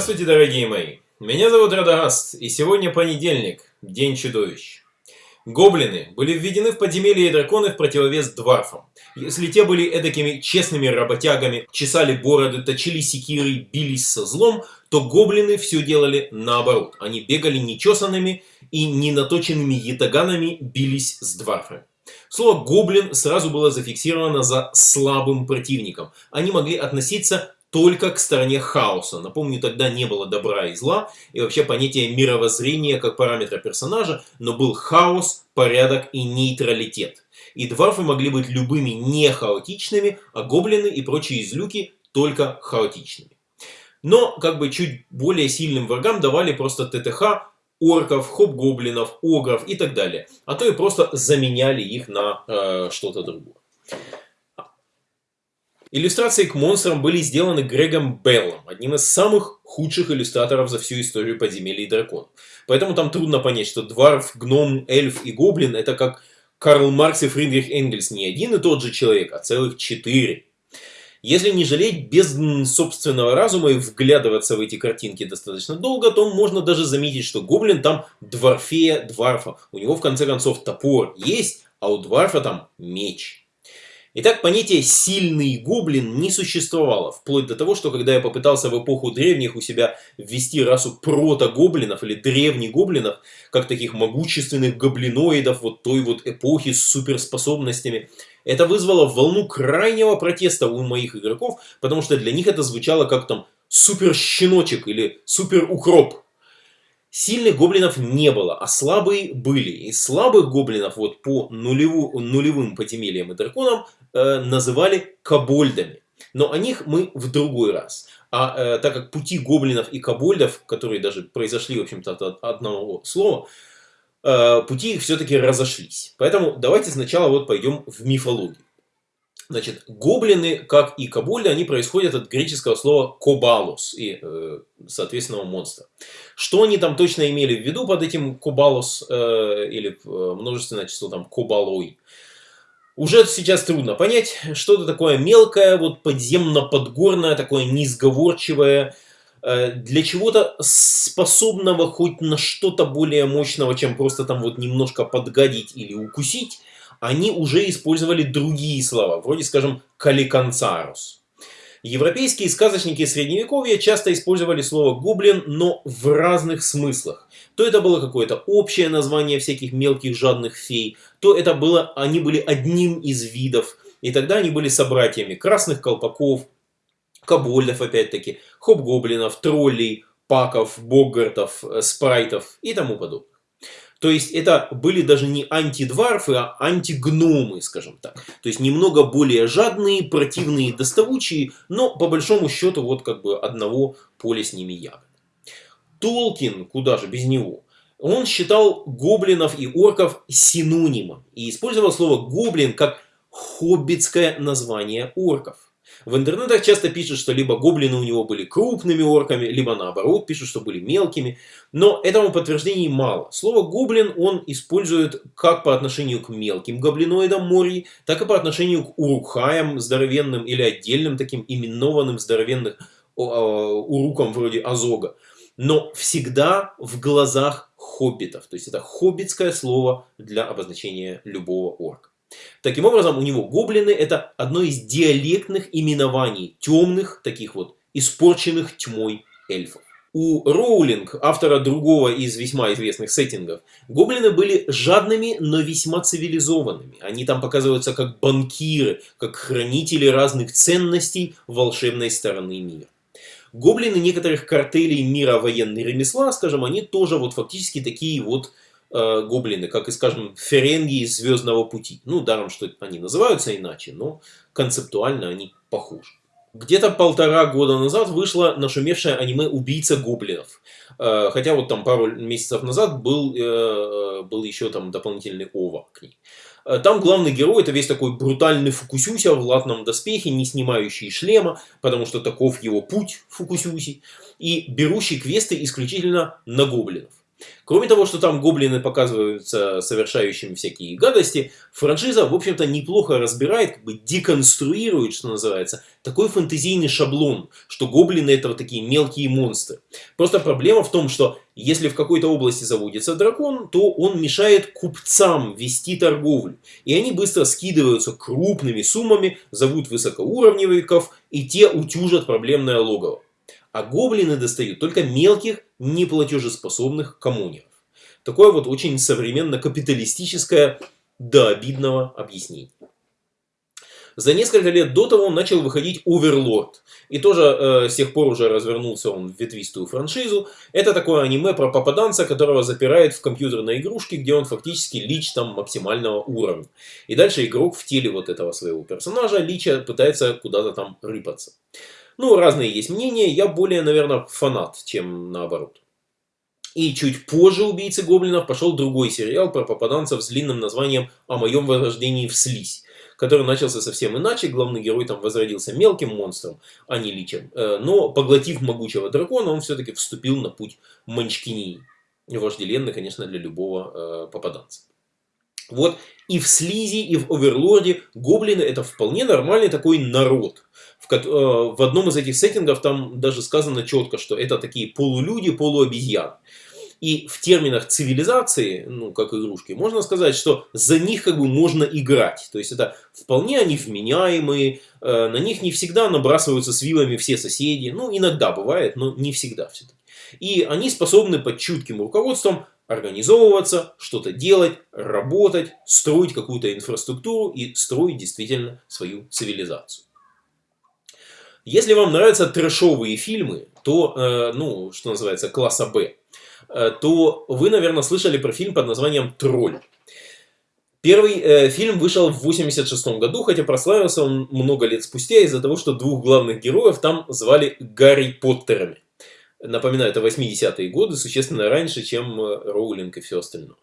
Здравствуйте, дорогие мои! Меня зовут Радагаст, и сегодня понедельник, День чудовищ. Гоблины были введены в подземелье и драконы в противовес дварфам. Если те были эдакими честными работягами, чесали бороды, точили секиры, бились со злом, то гоблины все делали наоборот. Они бегали нечесанными и ненаточенными ятаганами бились с дварфами. Слово «гоблин» сразу было зафиксировано за слабым противником. Они могли относиться только к стороне хаоса. Напомню, тогда не было добра и зла, и вообще понятие мировоззрения как параметра персонажа, но был хаос, порядок и нейтралитет. И дварфы могли быть любыми не хаотичными, а гоблины и прочие излюки только хаотичными. Но как бы чуть более сильным врагам давали просто ТТХ, орков, хоп-гоблинов, огров и так далее. А то и просто заменяли их на э, что-то другое. Иллюстрации к монстрам были сделаны Грегом Беллом, одним из самых худших иллюстраторов за всю историю подземелья и драконов. Поэтому там трудно понять, что Дварф, Гном, Эльф и Гоблин это как Карл Маркс и Фридрих Энгельс не один и тот же человек, а целых четыре. Если не жалеть без собственного разума и вглядываться в эти картинки достаточно долго, то можно даже заметить, что Гоблин там дворфея Дварфа. У него в конце концов топор есть, а у Дварфа там меч. Итак, понятие «сильный гоблин» не существовало, вплоть до того, что когда я попытался в эпоху древних у себя ввести расу прото-гоблинов или древних гоблинов, как таких могущественных гоблиноидов вот той вот эпохи с суперспособностями, это вызвало волну крайнего протеста у моих игроков, потому что для них это звучало как там супер-щеночек или супер-укроп. Сильных гоблинов не было, а слабые были. И слабых гоблинов вот по нулеву, нулевым подземельям и драконам э, называли кобольдами. Но о них мы в другой раз. А э, так как пути гоблинов и кобольдов, которые даже произошли, в общем-то, от одного слова, э, пути их все-таки разошлись. Поэтому давайте сначала вот пойдем в мифологию. Значит, гоблины, как и кобольды, они происходят от греческого слова кобалус и, э, соответственно, монстра. Что они там точно имели в виду под этим кобалус э, или э, множественное число там кобалой? Уже сейчас трудно понять, что-то такое мелкое, вот подземно-подгорное, такое несговорчивое, э, для чего-то способного хоть на что-то более мощного, чем просто там вот немножко подгадить или укусить, они уже использовали другие слова, вроде, скажем, каликанцарус. Европейские сказочники Средневековья часто использовали слово «гоблин», но в разных смыслах. То это было какое-то общее название всяких мелких жадных фей, то это было, они были одним из видов, и тогда они были собратьями красных колпаков, кобольдов опять-таки, хоп-гоблинов, троллей, паков, боггартов, э, спрайтов и тому подобное. То есть это были даже не антидварфы, а антигномы, скажем так. То есть немного более жадные, противные, доставучие, но по большому счету вот как бы одного поля с ними ягод. Толкин, куда же без него, он считал гоблинов и орков синонимом и использовал слово гоблин как хоббитское название орков. В интернетах часто пишут, что либо гоблины у него были крупными орками, либо наоборот пишут, что были мелкими. Но этому подтверждений мало. Слово гоблин он использует как по отношению к мелким гоблиноидам морей, так и по отношению к урукхаям здоровенным или отдельным таким именованным здоровенным урукам вроде Азога. Но всегда в глазах хоббитов. То есть это хоббитское слово для обозначения любого орка. Таким образом, у него гоблины это одно из диалектных именований темных, таких вот испорченных тьмой эльфов. У Роулинг, автора другого из весьма известных сеттингов, гоблины были жадными, но весьма цивилизованными. Они там показываются как банкиры, как хранители разных ценностей волшебной стороны мира. Гоблины некоторых картелей мира военной ремесла, скажем, они тоже вот фактически такие вот э, гоблины, как и, скажем, ференги из Звездного пути. Ну, даром, что они называются иначе, но концептуально они похожи. Где-то полтора года назад вышло нашумевшее аниме «Убийца гоблинов». Э, хотя вот там пару месяцев назад был, э, был еще там дополнительный ова к ней. Э, там главный герой это весь такой брутальный Фукусюся в латном доспехе, не снимающий шлема, потому что таков его путь Фукусюси, и берущий квесты исключительно на гоблинов. Кроме того, что там гоблины показываются совершающими всякие гадости, франшиза, в общем-то, неплохо разбирает, как бы деконструирует, что называется, такой фэнтезийный шаблон, что гоблины это вот такие мелкие монстры. Просто проблема в том, что если в какой-то области заводится дракон, то он мешает купцам вести торговлю. И они быстро скидываются крупными суммами, зовут высокоуровневиков, и те утюжат проблемное логово. А гоблины достают только мелких, неплатежеспособных коммунеров. Такое вот очень современно-капиталистическое до обидного объяснение. За несколько лет до того начал выходить Оверлорд. И тоже э, с тех пор уже развернулся он в ветвистую франшизу. Это такое аниме про попаданца, которого запирает в компьютерной игрушке, где он фактически лич там максимального уровня. И дальше игрок в теле вот этого своего персонажа, лича, пытается куда-то там рыпаться. Ну, разные есть мнения, я более, наверное, фанат, чем наоборот. И чуть позже «Убийцы гоблинов» пошел другой сериал про попаданцев с длинным названием «О моем возрождении в слизь», который начался совсем иначе. Главный герой там возродился мелким монстром, а не личем. Э, но, поглотив могучего дракона, он все-таки вступил на путь Манчкинии. Вожделенный, конечно, для любого э, попаданца. Вот и в Слизи, и в Оверлорде гоблины это вполне нормальный такой народ. В, э, в одном из этих сеттингов там даже сказано четко, что это такие полулюди, полуобезьяны. И в терминах цивилизации, ну, как игрушки, можно сказать, что за них как бы можно играть. То есть это вполне они вменяемые, э, на них не всегда набрасываются с вилами все соседи. Ну, иногда бывает, но не всегда все-таки. И они способны под чутким руководством организовываться, что-то делать, работать, строить какую-то инфраструктуру и строить действительно свою цивилизацию. Если вам нравятся трэшовые фильмы, то, э, ну, что называется, класса Б, э, то вы, наверное, слышали про фильм под названием «Тролль». Первый э, фильм вышел в 86 году, хотя прославился он много лет спустя из-за того, что двух главных героев там звали Гарри Поттерами. Напоминаю, это 80-е годы, существенно раньше, чем э, Роулинг и все остальное.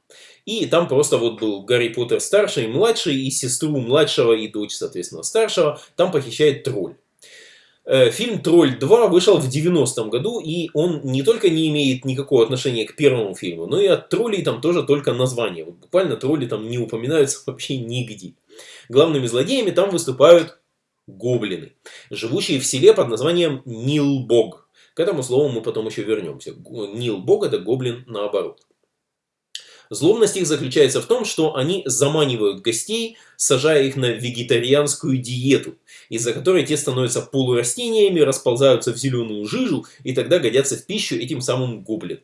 И там просто вот был Гарри Поттер старший и младший, и сестру младшего и дочь, соответственно, старшего, там похищает тролль. Э, фильм «Тролль 2» вышел в 90-м году, и он не только не имеет никакого отношения к первому фильму, но и от троллей там тоже только название. Вот буквально тролли там не упоминаются вообще нигде. Главными злодеями там выступают гоблины, живущие в селе под названием Нилбог. К этому слову мы потом еще вернемся. Нил Бог это гоблин наоборот. Злобность их заключается в том, что они заманивают гостей, сажая их на вегетарианскую диету, из-за которой те становятся полурастениями, расползаются в зеленую жижу и тогда годятся в пищу этим самым гоблин.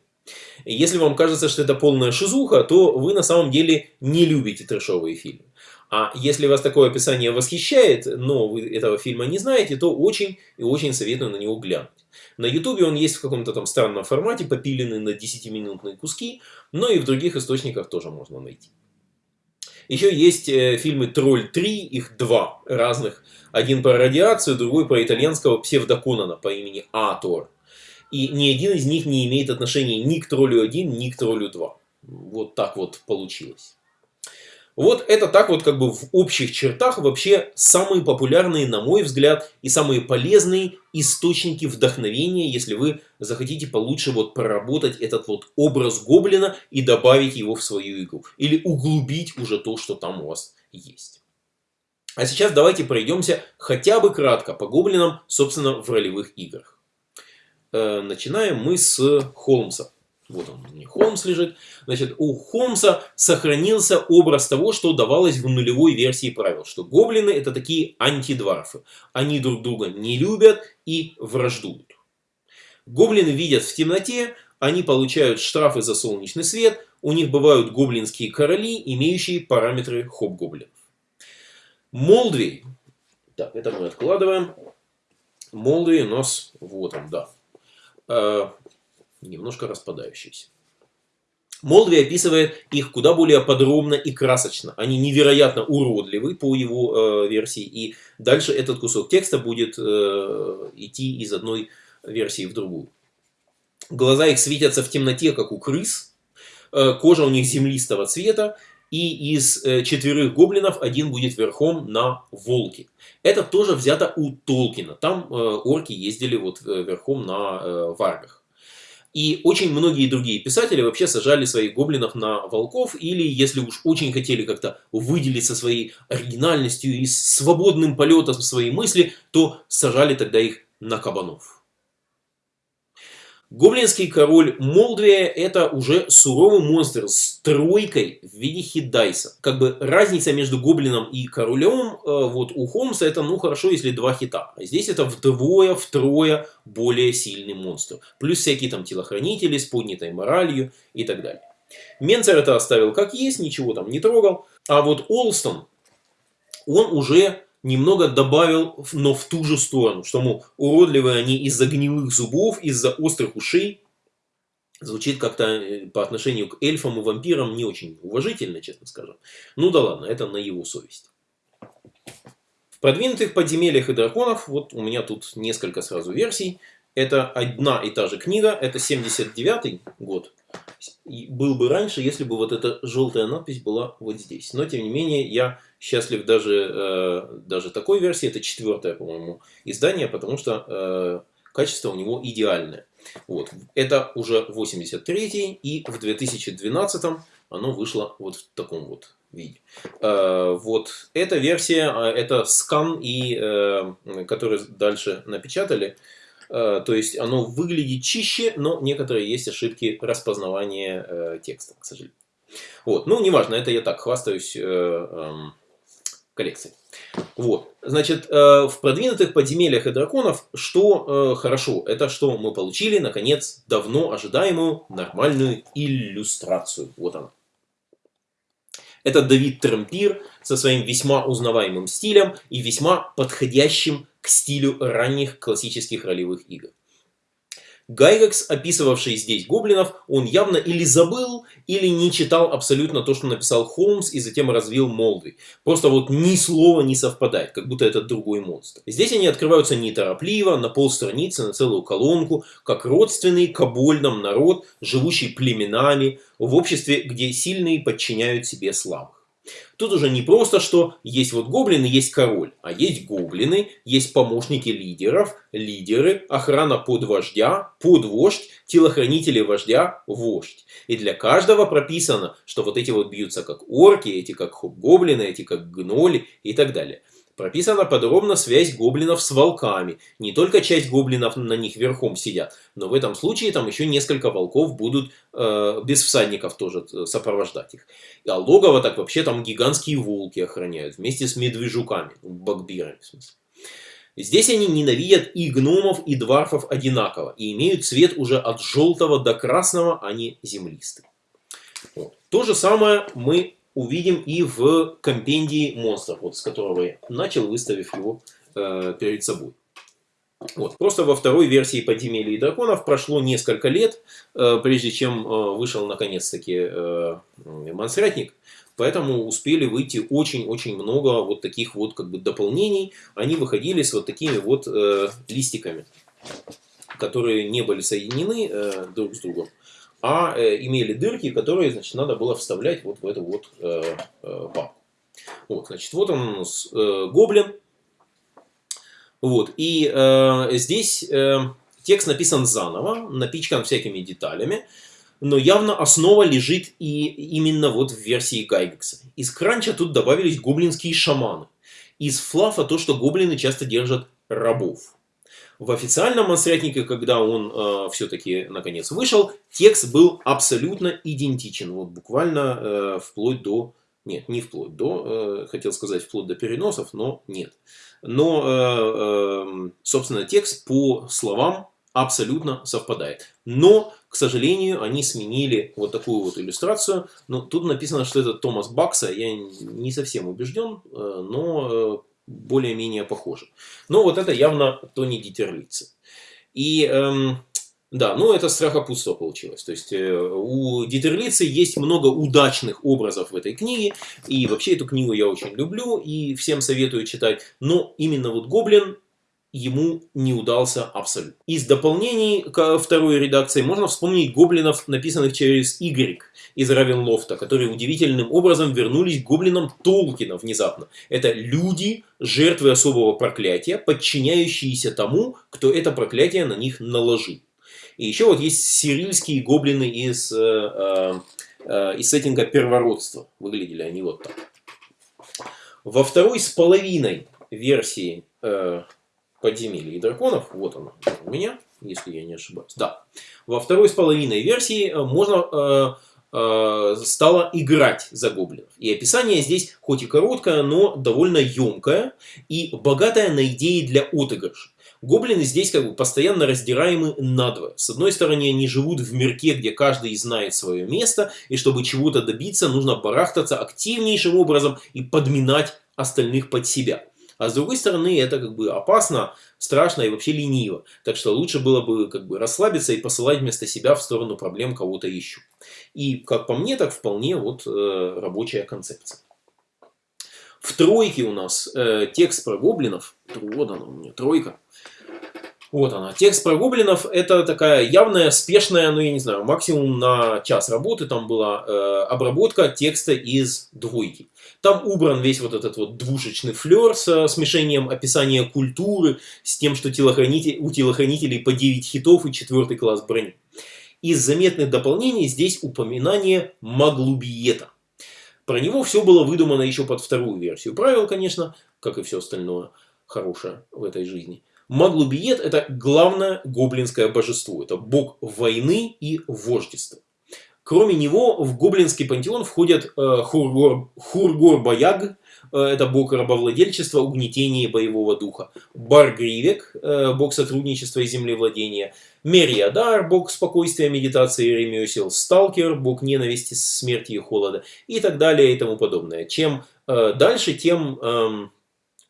Если вам кажется, что это полная шизуха, то вы на самом деле не любите трэшовые фильмы. А если вас такое описание восхищает, но вы этого фильма не знаете, то очень и очень советую на него глянуть. На ютубе он есть в каком-то там странном формате, попиленный на 10-минутные куски, но и в других источниках тоже можно найти. Еще есть э, фильмы «Тролль 3», их два разных. Один про радиацию, другой про итальянского псевдоконана по имени Атор. И ни один из них не имеет отношения ни к «Троллю 1», ни к «Троллю 2». Вот так вот получилось. Вот это так вот как бы в общих чертах вообще самые популярные, на мой взгляд, и самые полезные источники вдохновения, если вы захотите получше вот проработать этот вот образ гоблина и добавить его в свою игру. Или углубить уже то, что там у вас есть. А сейчас давайте пройдемся хотя бы кратко по гоблинам, собственно, в ролевых играх. Э, начинаем мы с Холмса. Вот он, не Холмс лежит. Значит, у Холмса сохранился образ того, что давалось в нулевой версии правил. Что гоблины это такие антидварфы. Они друг друга не любят и враждуют. Гоблины видят в темноте, они получают штрафы за солнечный свет, у них бывают гоблинские короли, имеющие параметры хоп-гоблинов. Молдвей. Так, это мы откладываем. Молдвей у нас, вот он, да э, немножко распадающиеся. Молдви описывает их куда более подробно и красочно. Они невероятно уродливы по его э, версии. И дальше этот кусок текста будет э, идти из одной версии в другую. Глаза их светятся в темноте, как у крыс. Э, кожа у них землистого цвета. И из э, четверых гоблинов один будет верхом на волке. Это тоже взято у Толкина. Там э, орки ездили вот э, верхом на э, варгах. И очень многие другие писатели вообще сажали своих гоблинов на волков, или если уж очень хотели как-то выделиться своей оригинальностью и свободным полетом своей мысли, то сажали тогда их на кабанов. Гоблинский король Молдвия это уже суровый монстр с тройкой в виде хитдайса. Как бы разница между гоблином и королем, э, вот у Холмса это ну хорошо, если два хита. А здесь это вдвое, втрое более сильный монстр. Плюс всякие там телохранители с поднятой моралью и так далее. Менцер это оставил как есть, ничего там не трогал. А вот Олстон, он уже немного добавил, но в ту же сторону, что, мол, уродливые они из-за гнилых зубов, из-за острых ушей. Звучит как-то э, по отношению к эльфам и вампирам не очень уважительно, честно скажем. Ну да ладно, это на его совесть. В продвинутых подземельях и драконов, вот у меня тут несколько сразу версий. Это одна и та же книга, это 79 год. Был бы раньше, если бы вот эта желтая надпись была вот здесь. Но тем не менее, я счастлив даже, э, даже такой версии. Это четвертое, по-моему, издание, потому что э, качество у него идеальное. Вот. Это уже 83 и в 2012 оно вышло вот в таком вот виде. Э, вот эта версия, это скан, и, который дальше напечатали. То есть оно выглядит чище, но некоторые есть ошибки распознавания текста, к сожалению. Вот, ну, неважно, это я так хвастаюсь эм, коллекции. Вот, значит, э, в продвинутых подземельях и драконов, что э, хорошо, это что мы получили, наконец, давно ожидаемую нормальную иллюстрацию. Вот она. Это Давид Трампир со своим весьма узнаваемым стилем и весьма подходящим к стилю ранних классических ролевых игр. Гайрекс, описывавший здесь гоблинов, он явно или забыл, или не читал абсолютно то, что написал Холмс и затем развил Молдви. Просто вот ни слова не совпадает, как будто это другой монстр. Здесь они открываются неторопливо, на полстраницы, на целую колонку, как родственный кобольным народ, живущий племенами, в обществе, где сильные подчиняют себе слабых. Тут уже не просто, что есть вот гоблины, есть король, а есть гоблины, есть помощники лидеров, лидеры, охрана под вождя, под вождь, телохранители вождя, вождь. И для каждого прописано, что вот эти вот бьются как орки, эти как гоблины, эти как гноли и так далее. Прописана подробно связь гоблинов с волками. Не только часть гоблинов на них верхом сидят, но в этом случае там еще несколько волков будут э, без всадников тоже э, сопровождать их. А логово так вообще там гигантские волки охраняют вместе с медвежуками, багбирами в смысле. Здесь они ненавидят и гномов, и дварфов одинаково, и имеют цвет уже от желтого до красного, а не землистый. Вот. То же самое мы увидим и в компендии монстров, вот с которого я начал, выставив его э, перед собой. Вот. Просто во второй версии подземелья и драконов прошло несколько лет, э, прежде чем э, вышел наконец-таки э, монстратник. Поэтому успели выйти очень-очень много вот таких вот как бы дополнений. Они выходили с вот такими вот э, листиками, которые не были соединены э, друг с другом а э, имели дырки, которые, значит, надо было вставлять вот в эту вот э, э, папку. Вот, значит, вот он у нас гоблин. Вот, и здесь текст написан заново, напичкан всякими деталями, но явно основа лежит и именно вот в версии Гайгекса. Из кранча тут добавились гоблинские шаманы. Из флафа то, что гоблины часто держат рабов. В официальном монстрятнике, когда он э, все-таки наконец вышел, текст был абсолютно идентичен. Вот буквально э, вплоть до... Нет, не вплоть до, э, хотел сказать вплоть до переносов, но нет. Но, э, э, собственно, текст по словам абсолютно совпадает. Но, к сожалению, они сменили вот такую вот иллюстрацию. Но тут написано, что это Томас Бакса. Я не совсем убежден, э, но э, более-менее похожи. Но вот это явно Тони Дитерлица. И эм, да, ну это страхопутство получилось. То есть э, у Дитерлицы есть много удачных образов в этой книге. И вообще эту книгу я очень люблю и всем советую читать. Но именно вот Гоблин ему не удался абсолютно. Из дополнений ко второй редакции можно вспомнить гоблинов, написанных через Y из Равенлофта, которые удивительным образом вернулись к гоблинам Толкина внезапно. Это люди, жертвы особого проклятия, подчиняющиеся тому, кто это проклятие на них наложил. И еще вот есть сирильские гоблины из, э, э, э, из сеттинга первородства. Выглядели они вот так. Во второй с половиной версии э, подземелья и драконов, вот она у меня, если я не ошибаюсь, да. Во второй с половиной версии э, можно э, э, стало играть за гоблинов. И описание здесь хоть и короткое, но довольно емкое и богатое на идеи для отыгрыша. Гоблины здесь как бы постоянно раздираемы надвое. С одной стороны, они живут в мирке, где каждый знает свое место, и чтобы чего-то добиться, нужно барахтаться активнейшим образом и подминать остальных под себя. А с другой стороны, это как бы опасно, страшно и вообще лениво. Так что лучше было бы как бы расслабиться и посылать вместо себя в сторону проблем кого-то еще. И, как по мне, так вполне вот э, рабочая концепция. В тройке у нас э, текст про гоблинов. Вот она у меня, тройка. Вот она. Текст про гоблинов это такая явная, спешная, ну я не знаю, максимум на час работы там была э, обработка текста из двойки. Там убран весь вот этот вот двушечный флер с смешением описания культуры, с тем, что у телохранителей по 9 хитов и четвертый класс брони. Из заметных дополнений здесь упоминание Маглубиета. Про него все было выдумано еще под вторую версию правил, конечно, как и все остальное хорошее в этой жизни. Маглубиет – это главное гоблинское божество. Это бог войны и вождества. Кроме него в гоблинский пантеон входят э, Хургор, Хургор-Баяг, э, это бог рабовладельчества, угнетения боевого духа. Баргривек, э, бог сотрудничества и землевладения. Мериадар, бог спокойствия, медитации и ремесел. Сталкер, бог ненависти, смерти и холода. И так далее и тому подобное. Чем э, дальше, тем... Э,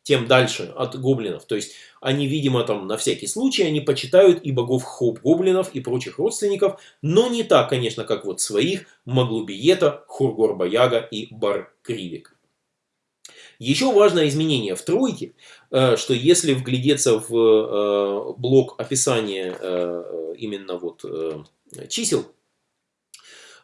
тем дальше от гоблинов. То есть они, видимо, там на всякий случай, они почитают и богов хоп-гоблинов, и прочих родственников, но не так, конечно, как вот своих Маглубиета, Хургор-Баяга и Бар-Кривик. Еще важное изменение в тройке, э, что если вглядеться в э, блок описания э, именно вот чисел,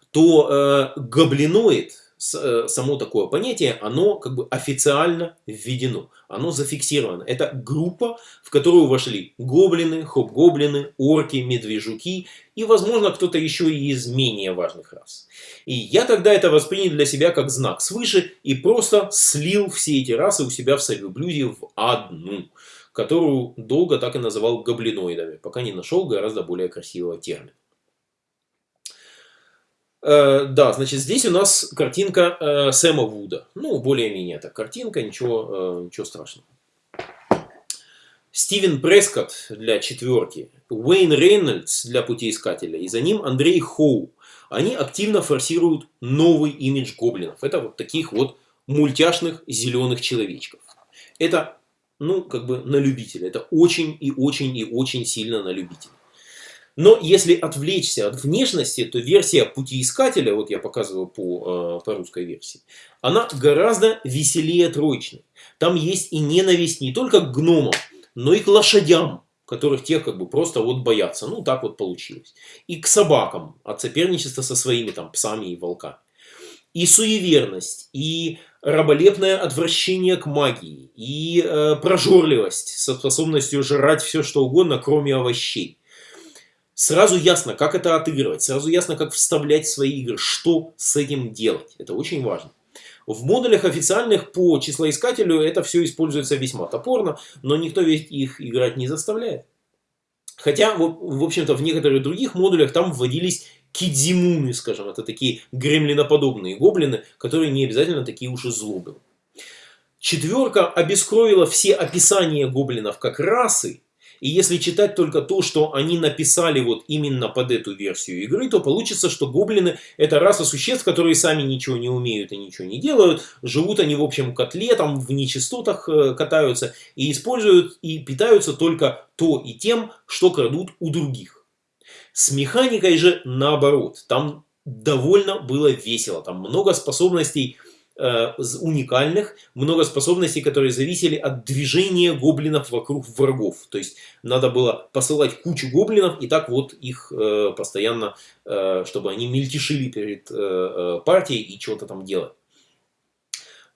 то гоблиноид само такое понятие, оно как бы официально введено, оно зафиксировано. Это группа, в которую вошли гоблины, хоп-гоблины, орки, медвежуки и, возможно, кто-то еще и из менее важных рас. И я тогда это воспринял для себя как знак свыше и просто слил все эти расы у себя в совеблюде в одну, которую долго так и называл гоблиноидами, пока не нашел гораздо более красивого термина. Э, да, значит, здесь у нас картинка э, Сэма Вуда. Ну, более-менее это картинка, ничего, э, ничего страшного. Стивен Прескотт для четверки, Уэйн Рейнольдс для путеискателя, и за ним Андрей Хоу. Они активно форсируют новый имидж гоблинов. Это вот таких вот мультяшных зеленых человечков. Это, ну, как бы на любителя. Это очень и очень и очень сильно на любителя. Но если отвлечься от внешности, то версия путеискателя, вот я показываю по, э, по русской версии, она гораздо веселее троечной. Там есть и ненависть не только к гномам, но и к лошадям, которых те как бы просто вот боятся. Ну, так вот получилось. И к собакам от соперничества со своими там псами и волками. И суеверность, и раболепное отвращение к магии, и э, прожорливость со способностью жрать все что угодно, кроме овощей. Сразу ясно, как это отыгрывать, сразу ясно, как вставлять свои игры, что с этим делать. Это очень важно. В модулях официальных по числоискателю это все используется весьма топорно, но никто ведь их играть не заставляет. Хотя, в общем-то, в некоторых других модулях там вводились кидзимуны, скажем, это такие гремлиноподобные гоблины, которые не обязательно такие уж и злобные. Четверка обескровила все описания гоблинов как расы, и если читать только то, что они написали вот именно под эту версию игры, то получится, что гоблины это раса существ, которые сами ничего не умеют и ничего не делают. Живут они в общем котле, там в нечистотах э, катаются и используют и питаются только то и тем, что крадут у других. С механикой же наоборот. Там довольно было весело. Там много способностей уникальных, много способностей, которые зависели от движения гоблинов вокруг врагов. То есть надо было посылать кучу гоблинов и так вот их э, постоянно, э, чтобы они мельтешили перед партией и что-то там делали.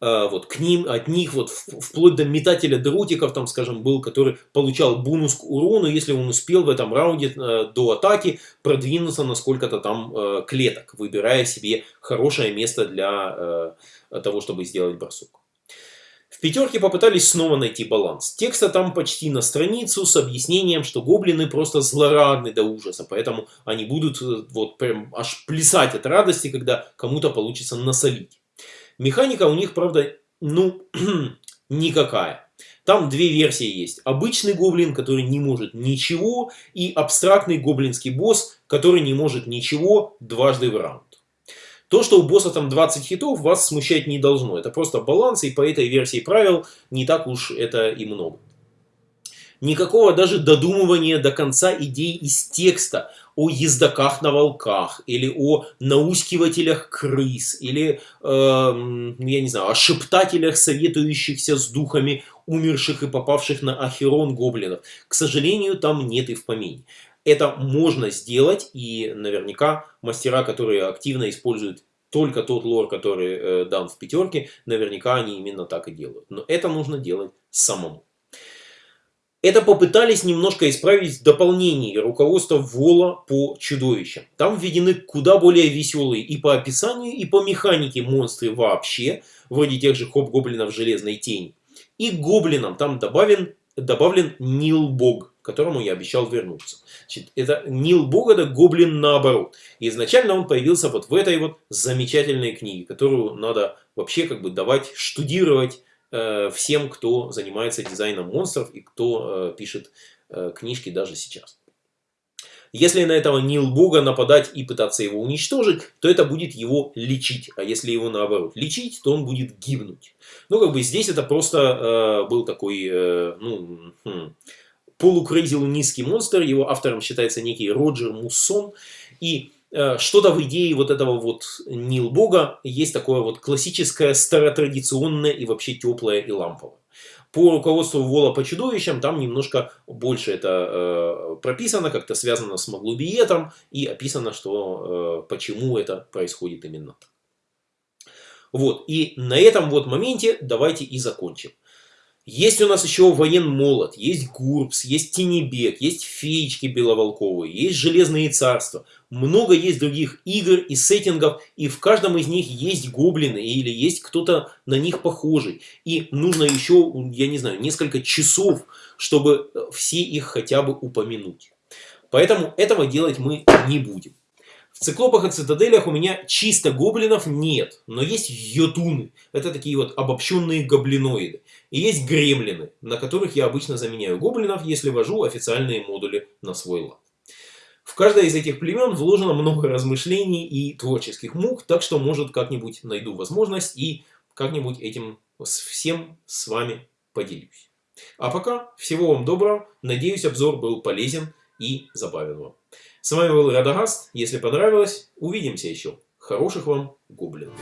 Э, вот к ним, от них вот вплоть до метателя дротиков, там, скажем, был, который получал бонус к урону, если он успел в этом раунде э, до атаки продвинуться на сколько-то там э, клеток, выбирая себе хорошее место для того, чтобы сделать бросок. В пятерке попытались снова найти баланс. Текста там почти на страницу с объяснением, что гоблины просто злорадны до ужаса, поэтому они будут вот прям аж плясать от радости, когда кому-то получится насолить. Механика у них, правда, ну, никакая. Там две версии есть. Обычный гоблин, который не может ничего, и абстрактный гоблинский босс, который не может ничего дважды в раунд. То, что у босса там 20 хитов, вас смущать не должно. Это просто баланс, и по этой версии правил не так уж это и много. Никакого даже додумывания до конца идей из текста о ездаках на волках, или о наускивателях крыс, или, э, я не знаю, о шептателях, советующихся с духами умерших и попавших на Ахерон гоблинов. К сожалению, там нет и в помине. Это можно сделать, и наверняка мастера, которые активно используют только тот лор, который э, дан в пятерке, наверняка они именно так и делают. Но это нужно делать самому. Это попытались немножко исправить в дополнении руководства Вола по чудовищам. Там введены куда более веселые и по описанию, и по механике монстры вообще, вроде тех же хоп-гоблинов Железной Тени. И гоблинам там добавлен, добавлен Нил Бог, к которому я обещал вернуться. Значит, это Нил Бог, это гоблин наоборот. Изначально он появился вот в этой вот замечательной книге, которую надо вообще как бы давать штудировать всем, кто занимается дизайном монстров и кто э, пишет э, книжки даже сейчас. Если на этого Нил Бога нападать и пытаться его уничтожить, то это будет его лечить. А если его наоборот лечить, то он будет гибнуть. Ну, как бы здесь это просто э, был такой, э, ну, хм, полукрейзи низкий монстр. Его автором считается некий Роджер Муссон. И Э, что-то в идее вот этого вот Нил Бога есть такое вот классическое, старотрадиционное и вообще теплое и ламповое. По руководству Вола по чудовищам там немножко больше это э, прописано, как-то связано с Маглубиетом и описано, что э, почему это происходит именно так. Вот, и на этом вот моменте давайте и закончим. Есть у нас еще воен молот, есть Гурбс, есть Тенебек, есть феечки беловолковые, есть Железные царства. Много есть других игр и сеттингов, и в каждом из них есть гоблины или есть кто-то на них похожий. И нужно еще, я не знаю, несколько часов, чтобы все их хотя бы упомянуть. Поэтому этого делать мы не будем. В циклопах и цитаделях у меня чисто гоблинов нет, но есть йотуны. Это такие вот обобщенные гоблиноиды. И есть гремлины, на которых я обычно заменяю гоблинов, если вожу официальные модули на свой лад. В каждое из этих племен вложено много размышлений и творческих мук, так что может как-нибудь найду возможность и как-нибудь этим всем с вами поделюсь. А пока всего вам доброго, надеюсь обзор был полезен и забавен вам. С вами был Радагаст. Если понравилось, увидимся еще. Хороших вам гоблинов.